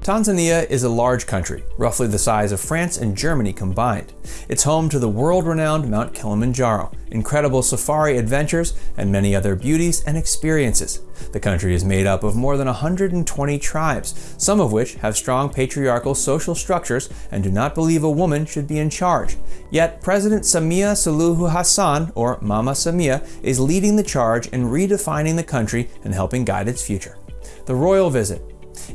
Tanzania is a large country, roughly the size of France and Germany combined. It's home to the world-renowned Mount Kilimanjaro, incredible safari adventures, and many other beauties and experiences. The country is made up of more than 120 tribes, some of which have strong patriarchal social structures and do not believe a woman should be in charge. Yet President Samia Suluhu Hassan, or Mama Samia, is leading the charge in redefining the country and helping guide its future. The royal visit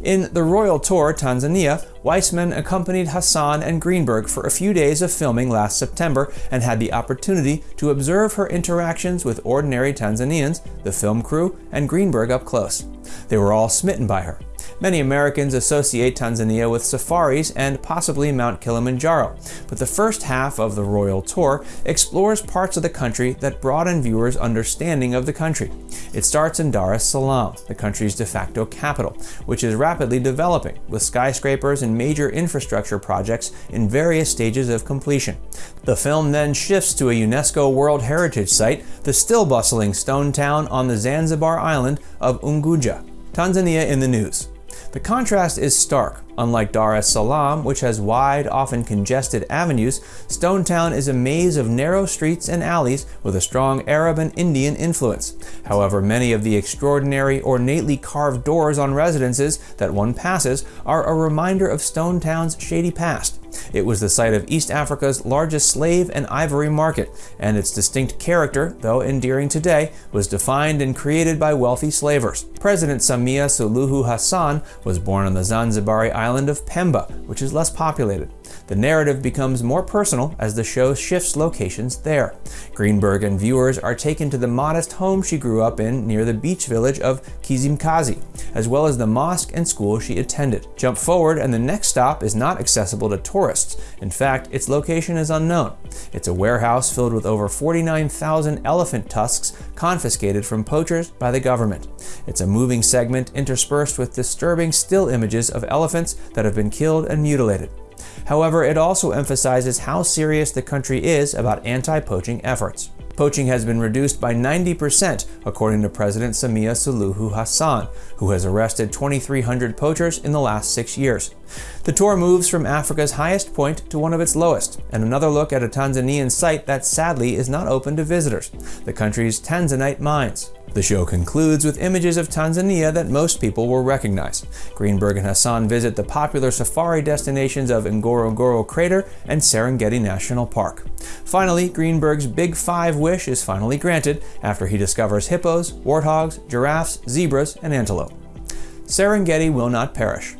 in the Royal Tour Tanzania, Weissman accompanied Hassan and Greenberg for a few days of filming last September and had the opportunity to observe her interactions with ordinary Tanzanians, the film crew, and Greenberg up close. They were all smitten by her. Many Americans associate Tanzania with safaris and possibly Mount Kilimanjaro, but the first half of the Royal Tour explores parts of the country that broaden viewers' understanding of the country. It starts in Dar es Salaam, the country's de facto capital, which is rapidly developing, with skyscrapers and major infrastructure projects in various stages of completion. The film then shifts to a UNESCO World Heritage Site, the still bustling stone town on the Zanzibar island of Unguja. Tanzania in the news. The contrast is stark. Unlike Dar es Salaam, which has wide, often congested avenues, Stone Town is a maze of narrow streets and alleys with a strong Arab and Indian influence. However, many of the extraordinary, ornately carved doors on residences that one passes are a reminder of Stone Town's shady past. It was the site of East Africa's largest slave and ivory market, and its distinct character, though endearing today, was defined and created by wealthy slavers. President Samia Suluhu Hassan was born on the Zanzibari island of Pemba, which is less populated. The narrative becomes more personal as the show shifts locations there. Greenberg and viewers are taken to the modest home she grew up in near the beach village of Kizimkazi, as well as the mosque and school she attended. Jump forward and the next stop is not accessible to tourists. In fact, its location is unknown. It's a warehouse filled with over 49,000 elephant tusks confiscated from poachers by the government. It's a moving segment interspersed with disturbing still images of elephants that have been killed and mutilated. However, it also emphasizes how serious the country is about anti-poaching efforts. Poaching has been reduced by 90%, according to President Samia Suluhu Hassan, who has arrested 2,300 poachers in the last six years. The tour moves from Africa's highest point to one of its lowest, and another look at a Tanzanian site that sadly is not open to visitors, the country's Tanzanite mines. The show concludes with images of Tanzania that most people will recognize. Greenberg and Hassan visit the popular safari destinations of Ngorongoro Crater and Serengeti National Park. Finally, Greenberg's Big Five wish is finally granted after he discovers hippos, warthogs, giraffes, zebras, and antelope. Serengeti will not perish.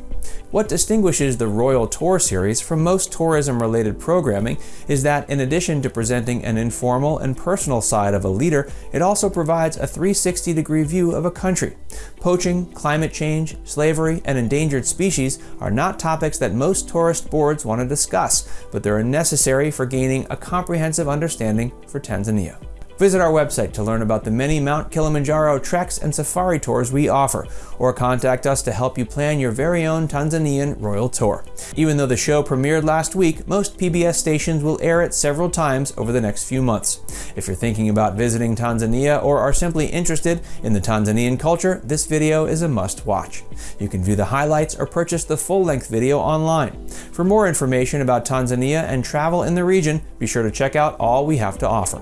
What distinguishes the Royal Tour series from most tourism-related programming is that in addition to presenting an informal and personal side of a leader, it also provides a 360-degree view of a country. Poaching, climate change, slavery, and endangered species are not topics that most tourist boards want to discuss, but they're necessary for gaining a comprehensive understanding for Tanzania. Visit our website to learn about the many Mount Kilimanjaro treks and safari tours we offer, or contact us to help you plan your very own Tanzanian Royal Tour. Even though the show premiered last week, most PBS stations will air it several times over the next few months. If you're thinking about visiting Tanzania or are simply interested in the Tanzanian culture, this video is a must-watch. You can view the highlights or purchase the full-length video online. For more information about Tanzania and travel in the region, be sure to check out all we have to offer.